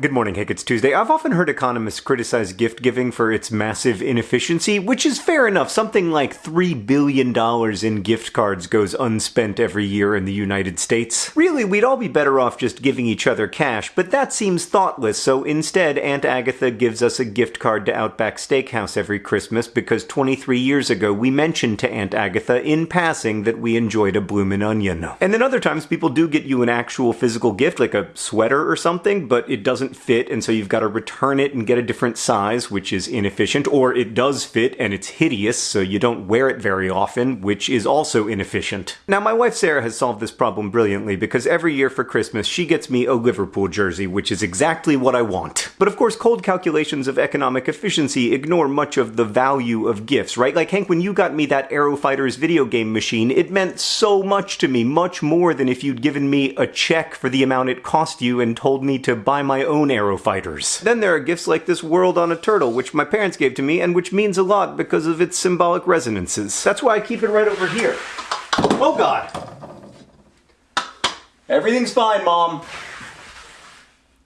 Good morning, Hank. It's Tuesday. I've often heard economists criticize gift giving for its massive inefficiency, which is fair enough. Something like $3 billion in gift cards goes unspent every year in the United States. Really, we'd all be better off just giving each other cash, but that seems thoughtless, so instead, Aunt Agatha gives us a gift card to Outback Steakhouse every Christmas because 23 years ago we mentioned to Aunt Agatha in passing that we enjoyed a bloomin' onion. And then other times people do get you an actual physical gift, like a sweater or something, but it doesn't doesn't fit, and so you've got to return it and get a different size, which is inefficient, or it does fit and it's hideous, so you don't wear it very often, which is also inefficient. Now, my wife Sarah has solved this problem brilliantly because every year for Christmas she gets me a Liverpool jersey, which is exactly what I want. But of course, cold calculations of economic efficiency ignore much of the value of gifts, right? Like, Hank, when you got me that Aero Fighters video game machine, it meant so much to me, much more than if you'd given me a check for the amount it cost you and told me to buy my own own Aero Fighters. Then there are gifts like this world on a turtle, which my parents gave to me and which means a lot because of its symbolic resonances. That's why I keep it right over here. Oh god! Everything's fine, Mom.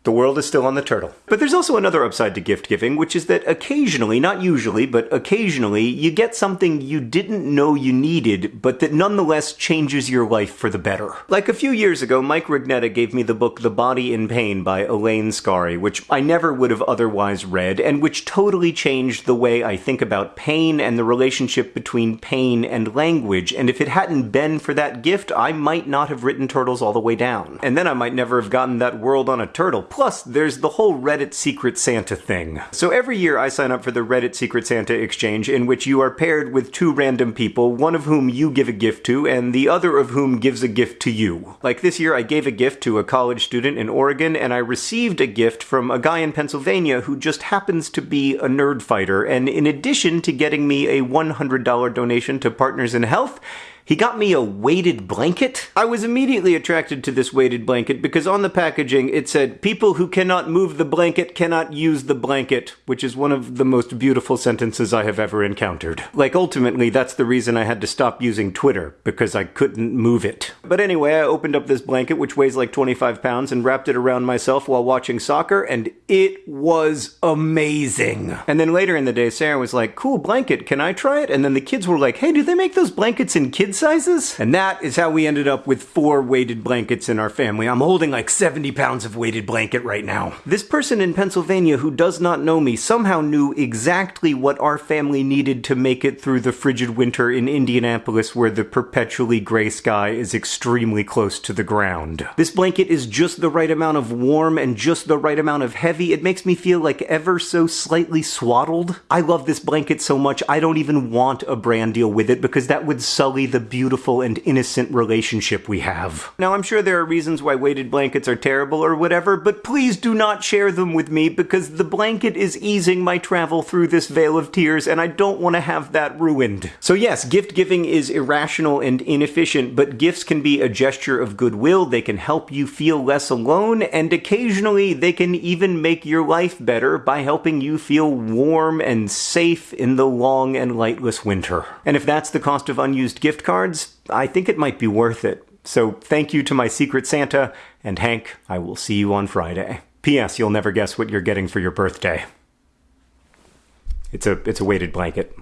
The world is still on the turtle. But there's also another upside to gift giving, which is that occasionally, not usually, but occasionally, you get something you didn't know you needed, but that nonetheless changes your life for the better. Like a few years ago, Mike Rugnetta gave me the book The Body in Pain by Elaine Scarry, which I never would have otherwise read, and which totally changed the way I think about pain and the relationship between pain and language, and if it hadn't been for that gift, I might not have written Turtles all the way down. And then I might never have gotten that world on a turtle Plus, there's the whole Reddit Secret Santa thing. So every year I sign up for the Reddit Secret Santa exchange in which you are paired with two random people, one of whom you give a gift to, and the other of whom gives a gift to you. Like this year I gave a gift to a college student in Oregon, and I received a gift from a guy in Pennsylvania who just happens to be a nerd fighter, and in addition to getting me a $100 donation to Partners in Health, he got me a weighted blanket. I was immediately attracted to this weighted blanket because on the packaging it said, People who cannot move the blanket cannot use the blanket, which is one of the most beautiful sentences I have ever encountered. Like, ultimately, that's the reason I had to stop using Twitter, because I couldn't move it. But anyway, I opened up this blanket, which weighs like 25 pounds, and wrapped it around myself while watching soccer, and it was amazing. And then later in the day, Sarah was like, Cool blanket, can I try it? And then the kids were like, Hey, do they make those blankets in kid sizes. And that is how we ended up with four weighted blankets in our family. I'm holding like 70 pounds of weighted blanket right now. This person in Pennsylvania who does not know me somehow knew exactly what our family needed to make it through the frigid winter in Indianapolis where the perpetually gray sky is extremely close to the ground. This blanket is just the right amount of warm and just the right amount of heavy. It makes me feel like ever so slightly swaddled. I love this blanket so much I don't even want a brand deal with it because that would sully the beautiful and innocent relationship we have. Now, I'm sure there are reasons why weighted blankets are terrible or whatever, but please do not share them with me because the blanket is easing my travel through this vale of tears and I don't want to have that ruined. So yes, gift giving is irrational and inefficient, but gifts can be a gesture of goodwill, they can help you feel less alone, and occasionally they can even make your life better by helping you feel warm and safe in the long and lightless winter. And if that's the cost of unused gift cards, I think it might be worth it. So thank you to my Secret Santa, and Hank, I will see you on Friday. P.S. You'll never guess what you're getting for your birthday. It's a, it's a weighted blanket.